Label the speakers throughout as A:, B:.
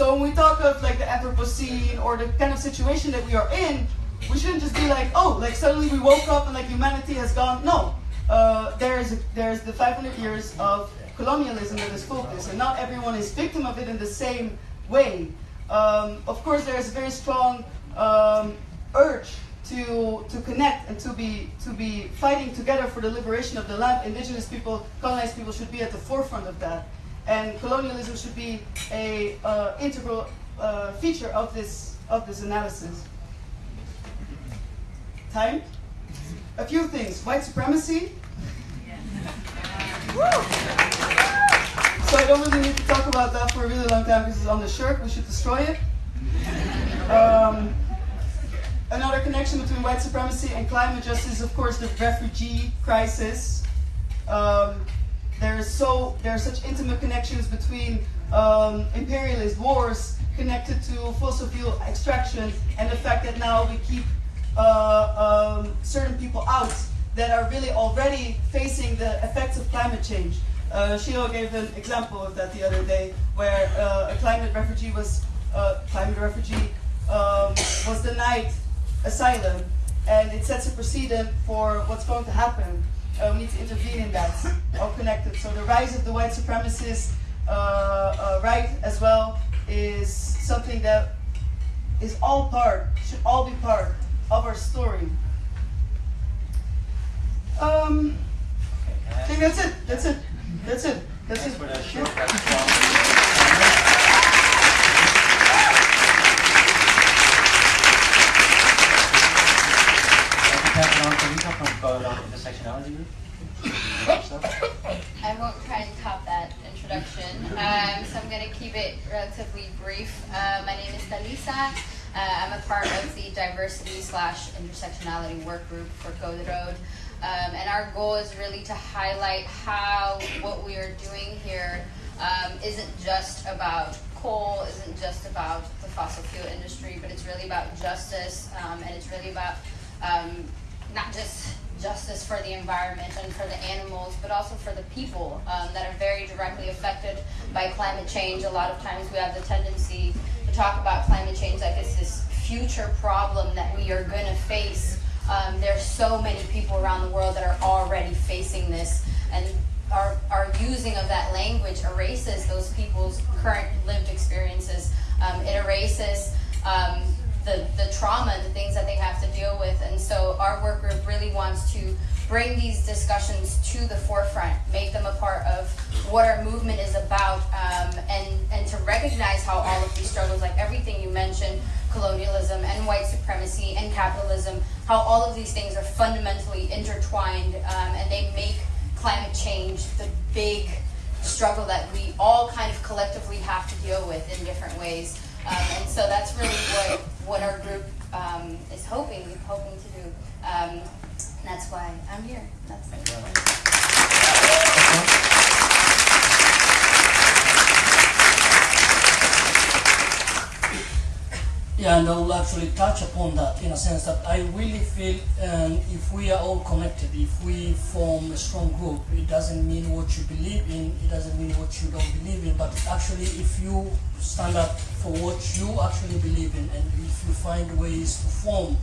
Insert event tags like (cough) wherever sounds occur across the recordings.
A: So when we talk of like the Anthropocene or the kind of situation that we are in, we shouldn't just be like, oh, like suddenly we woke up and like humanity has gone. No, uh, there's there's the 500 years of colonialism that is focused, and not everyone is victim of it in the same way. Um, of course, there is a very strong um, urge to to connect and to be to be fighting together for the liberation of the land. Indigenous people, colonized people, should be at the forefront of that, and colonialism should be a uh, integral uh, feature of this of this analysis. Time. A few things. White supremacy. So I don't really need to talk about that for a really long time because it's on the shirt. We should destroy it. Um, another connection between white supremacy and climate justice of course, the refugee crisis. There's so there are such intimate connections between um, imperialist wars connected to fossil fuel extraction and the fact that now we keep uh, um, certain people out that are really already facing the effects of climate change. Uh, Shio gave an example of that the other day, where uh, a climate refugee was uh, climate refugee um, was denied asylum, and it sets a precedent for what's going to happen. Uh, we need to intervene in that, all connected. So the rise of the white supremacist uh, uh, right as well is something that is all part, should all be part of our story. Um, I think that's it. That's it. That's it. That's it.
B: for to Rita from Colorado Intersectionality Group.
C: I won't try and top that introduction, um, so I'm going to keep it relatively brief. Uh, my name is Talisa. Uh, I'm a part of the diversity slash intersectionality work group for Code Rood. Um, and our goal is really to highlight how what we are doing here um, isn't just about coal, isn't just about the fossil fuel industry, but it's really about justice, um, and it's really about um, not just justice for the environment and for the animals, but also for the people um, that are very directly affected by climate change. A lot of times we have the tendency to talk about climate change like it's this future problem that we are going to face. Um, there's so many people around the world that are already facing this, and our, our using of that language erases those people's current lived experiences. Um, it erases um, the, the trauma, the things that they have to deal with. Our work group really wants to bring these discussions to the forefront, make them a part of what our movement is about, um, and, and to recognize how all of these struggles, like everything you mentioned, colonialism and white supremacy and capitalism, how all of these things are fundamentally intertwined um, and they make climate change the big struggle that we all kind of collectively have to deal with in different ways. Um, and so that's really what, what our group um, is hoping hoping to do. Um, that's why I'm here. That's.
D: Yeah, and I will actually touch upon that in a sense that I really feel um, if we are all connected, if we form a strong group, it doesn't mean what you believe in, it doesn't mean what you don't believe in, but actually if you stand up for what you actually believe in and if you find ways to form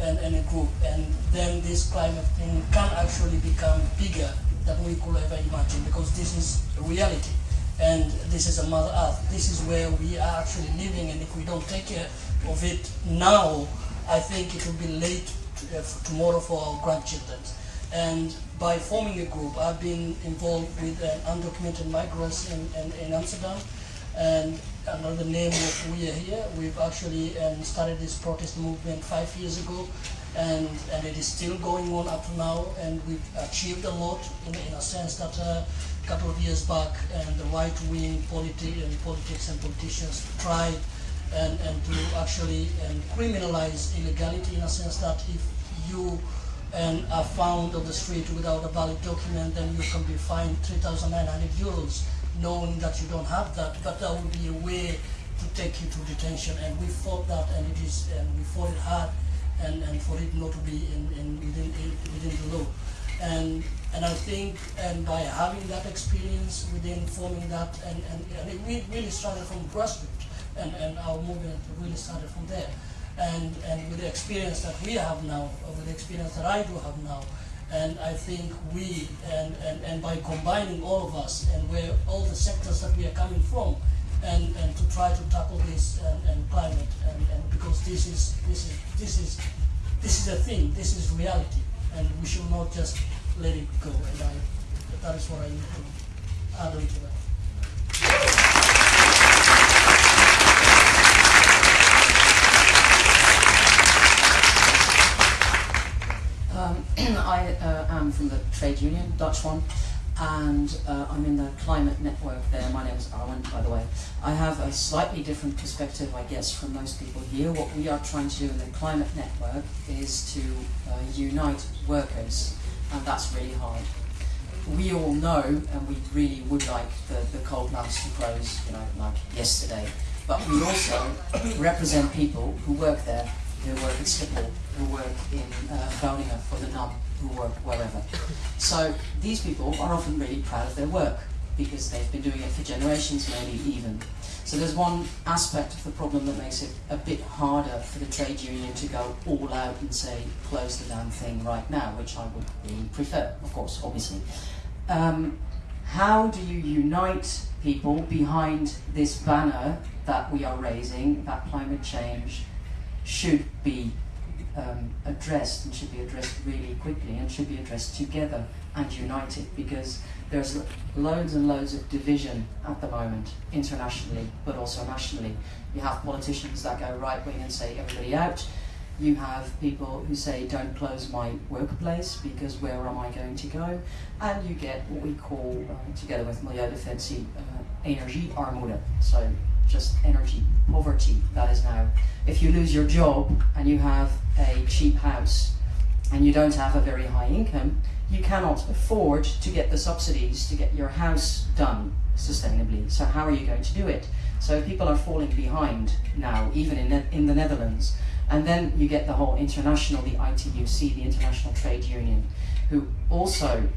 D: and, and a group. And then this climate thing can actually become bigger than we could ever imagine because this is reality. And this is a mother earth. This is where we are actually living. And if we don't take care of it now i think it will be late to, uh, for tomorrow for our grandchildren. And by forming a group i've been involved with uh, undocumented migrants in, in, in amsterdam. And under the name of We Are Here, we've actually um, started this protest movement five years ago, and, and it is still going on up to now, and we've achieved a lot in, in a sense that uh, a couple of years back, and the right-wing politi- and politics and politicians tried and, and to actually um, criminalize illegality in a sense that if you and are found on the street without a valid document, then you can be fined 3,900 euros, knowing that you don't have that. But that would be a way to take you to detention, and we fought that, and it is, and we fought it hard, and, and for it not to be in, in within within the law. And and I think, and by having that experience within forming that, and, and, and we really started from grassroots. and, and our movement really started from there. And, and with the experience that we have now, with the experience that I do have now, and I think we, and, and, and by combining all of us and where all the sectors that we are coming from, and, and to try to tackle this and, and climate, and, and because this is, this is, this is, this is a thing, this is reality, and we should not just let it go. And I, that is what I need to add on to that.
E: Um, (clears throat) I uh, am from the trade union, Dutch one, and uh, I'm in the climate network there. My name is Arwen, by the way. I have a slightly different perspective, I guess, from most people here. What we are trying to do in the climate network is to uh, unite workers, and that's really hard. We all know, and we really would like the, the coal plants to close, you know, like yesterday. But we also represent people who work there, who work at Schiphol, who work in uh, Groningen for the NAM, who work wherever. So these people are often really proud of their work because they've been doing it for generations, maybe even. So there's one aspect of the problem that makes it a bit harder for the trade union to go all out and say close the damn thing right now, which I would really prefer, of course, obviously. Um, how do you unite people behind this banner that we are raising, that climate change should be um, addressed and should be addressed really quickly and should be addressed together and united because there's loads and loads of division at the moment internationally but also nationally. You have politicians that go right wing and say everybody out. You have people who say don't close my workplace because where am I going to go? And you get what we call, uh, together with Milieudefensie, uh, energiearmoede. So just energy poverty. That is now, if you lose your job and you have a cheap house and you don't have a very high income, you cannot afford to get the subsidies to get your house done sustainably. So how are you going to do it? So people are falling behind now, even in, Ne- in the Netherlands. And then you get the whole international, the ITUC, the International Trade Union, who also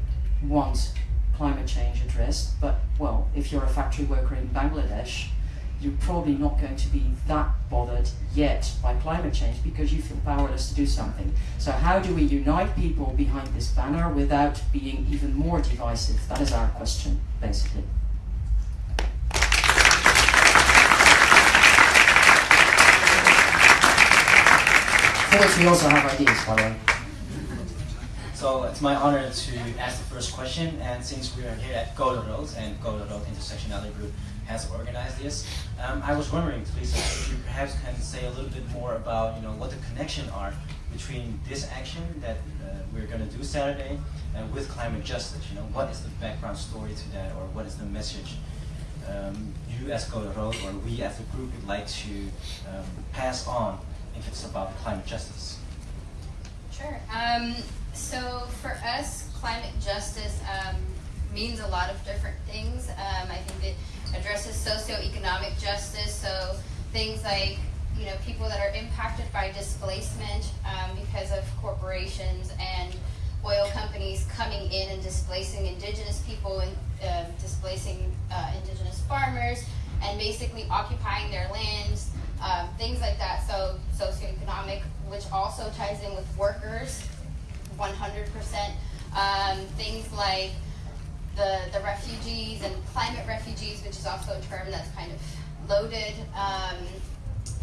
E: want climate change addressed. But, well, if you're a factory worker in Bangladesh, you're probably not going to be that bothered yet by climate change because you feel powerless to do something. So, how do we unite people behind this banner without being even more divisive? That is our question, basically. For which we also have ideas, by the way.
B: So it's my honor to ask the first question, and since we are here at Code Rood, and Code Rood Intersectionality Group has organized this, um, I was wondering, Lisa, if you perhaps can say a little bit more about, you know, what the connection are between this action that uh, we're going to do Saturday and with climate justice. You know, what is the background story to that, or what is the message um, you as Code Rood or we as a group would like to um, pass on if it's about climate justice?
C: Sure. Um, so for us, climate justice um, means a lot of different things. Um, I think it addresses socioeconomic justice, so things like you know people that are impacted by displacement um, because of corporations and oil companies coming in and displacing indigenous people and uh, displacing uh, indigenous farmers and basically occupying their lands, um, things like that. So socioeconomic, which also ties in with workers, 100%. Um, things like the the refugees and climate refugees, which is also a term that's kind of loaded. Um,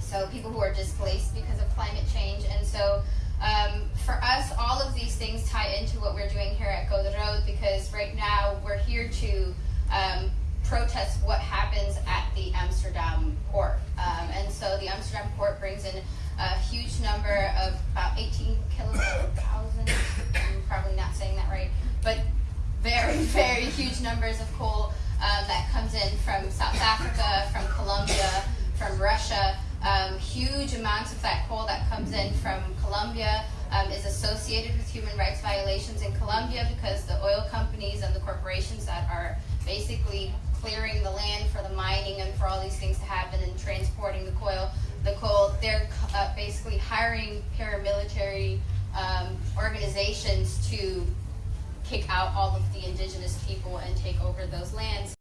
C: so people who are displaced because of climate change, and so. Um, for us, all of these things tie into what we're doing here at Code Rood because right now we're here to um, protest what happens at the Amsterdam port. Um, and so the Amsterdam port brings in a huge number of about 18 kilothousand, (coughs) I'm probably not saying that right, but very, (laughs) very huge numbers of coal um, that comes in from South Africa, from Colombia, from Russia. Um, huge amounts of that coal that comes in from Colombia associated with human rights violations in Colombia because the oil companies and the corporations that are basically clearing the land for the mining and for all these things to happen and transporting the coal, the coal, they're uh, basically hiring paramilitary um, organizations to kick out all of the indigenous people and take over those lands.